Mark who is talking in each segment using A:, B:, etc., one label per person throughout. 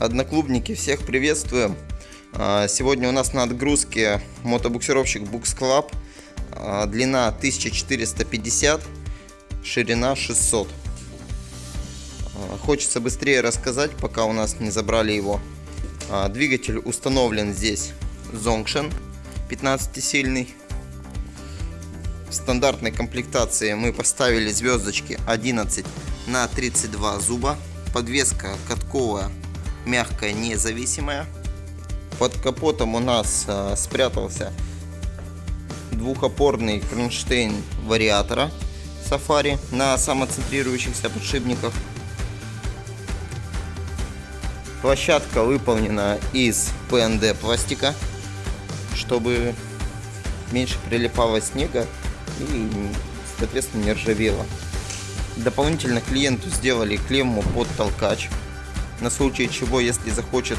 A: Одноклубники, всех приветствуем. А, Сегодня у нас на отгрузке мотобуксировщик Books Club. А, Длина 1450, ширина 600. А, Хочется быстрее рассказать, пока у нас не забрали его. Двигатель установлен здесь Zongshan 15-сильный. В стандартной комплектации мы поставили звездочки 11 на 32 зуба. Подвеска катковая, мягкая, независимая. Под капотом у нас а, спрятался двухопорный кронштейн вариатора Safari на самоцентрирующихся подшипниках. Площадка выполнена из ПНД пластика, чтобы меньше прилипало снега и, соответственно, не ржавело. Дополнительно клиенту сделали клемму под толкач, на случай чего, если захочет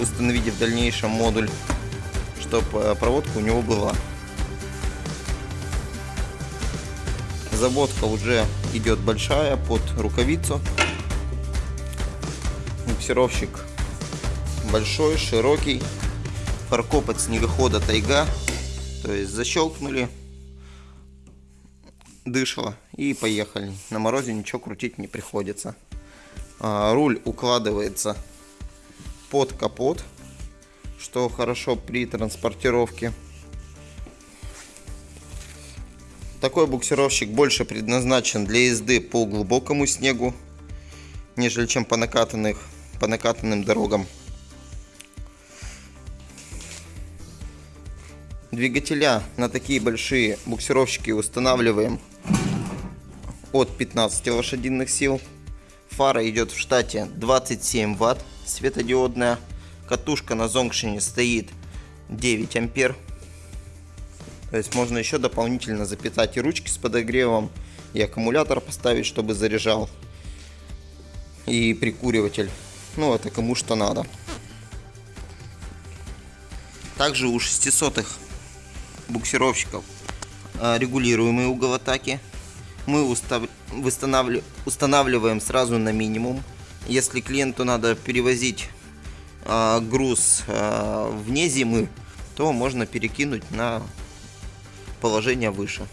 A: установить в дальнейшем модуль, чтобы проводка у него была. Заводка уже идет большая под рукавицу. Буксировщик большой, широкий. Фаркоп от снегохода Тайга. То есть защелкнули, дышло и поехали. На морозе ничего крутить не приходится. А, руль укладывается под капот, что хорошо при транспортировке. Такой буксировщик больше предназначен для езды по глубокому снегу, нежели чем по, накатанных, по накатанным дорогам. Двигателя на такие большие буксировщики устанавливаем от 15 лошадиных сил. Фара идет в штате 27 ватт светодиодная. Катушка на зонгшине стоит 9 ампер. То есть можно еще дополнительно запитать и ручки с подогревом, и аккумулятор поставить, чтобы заряжал, и прикуриватель. Ну, это кому что надо. Также у 600 буксировщиков а, регулируемый угол атаки. Мы устанавливаем сразу на минимум. Если клиенту надо перевозить э, груз э, вне зимы, то можно перекинуть на положение выше.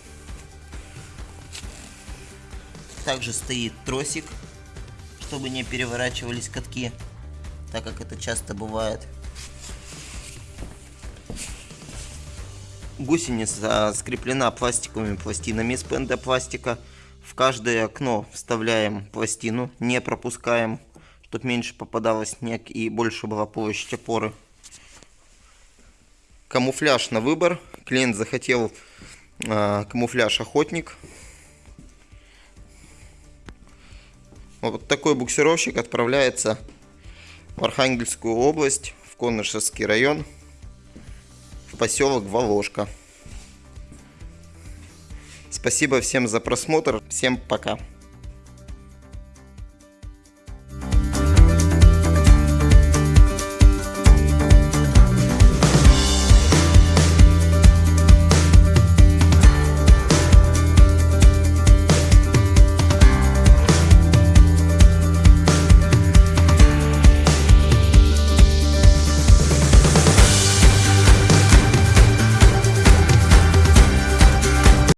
A: Также стоит тросик, чтобы не переворачивались катки, так как это часто бывает. Гусеница скреплена пластиковыми пластинами из ПНД пластика. В каждое окно вставляем пластину, не пропускаем, чтобы меньше попадало снег и больше была площадь опоры. Камуфляж на выбор. Клиент захотел э, камуфляж охотник. Вот такой буксировщик отправляется в Архангельскую область, в Конышевский район, поселок Воложка. Спасибо всем за просмотр. Всем пока.